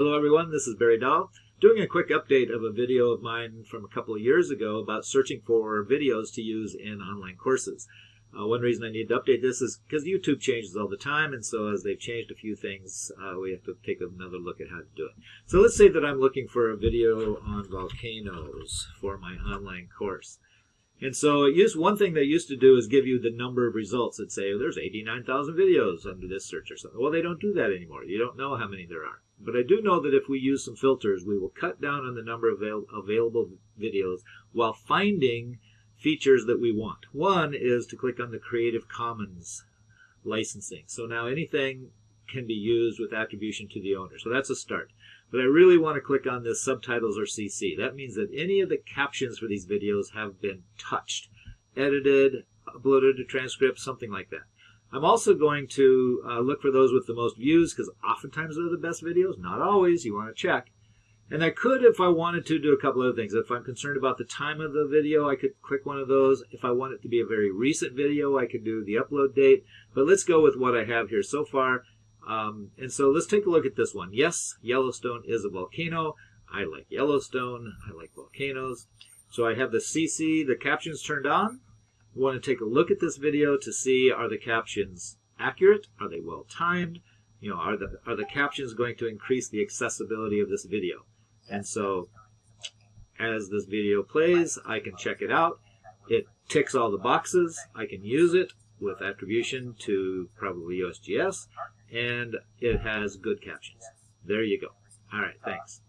Hello everyone, this is Barry Dahl, doing a quick update of a video of mine from a couple of years ago about searching for videos to use in online courses. Uh, one reason I need to update this is because YouTube changes all the time, and so as they've changed a few things, uh, we have to take another look at how to do it. So let's say that I'm looking for a video on volcanoes for my online course. And so it used, one thing they used to do is give you the number of results. It'd say, there's 89,000 videos under this search or something. Well, they don't do that anymore. You don't know how many there are. But I do know that if we use some filters, we will cut down on the number of avail available videos while finding features that we want. One is to click on the Creative Commons licensing. So now anything can be used with attribution to the owner. So that's a start. But I really want to click on this subtitles or CC. That means that any of the captions for these videos have been touched, edited, uploaded to transcript, something like that. I'm also going to uh, look for those with the most views because oftentimes they're the best videos. Not always. You want to check. And I could, if I wanted to, do a couple other things. If I'm concerned about the time of the video, I could click one of those. If I want it to be a very recent video, I could do the upload date. But let's go with what I have here so far. Um, and so let's take a look at this one. Yes, Yellowstone is a volcano. I like Yellowstone. I like volcanoes. So I have the CC, the captions turned on. We want to take a look at this video to see are the captions accurate? Are they well timed? You know, are the, are the captions going to increase the accessibility of this video? And so as this video plays, I can check it out. It ticks all the boxes. I can use it with attribution to probably USGS, and it has good captions. There you go. All right, thanks.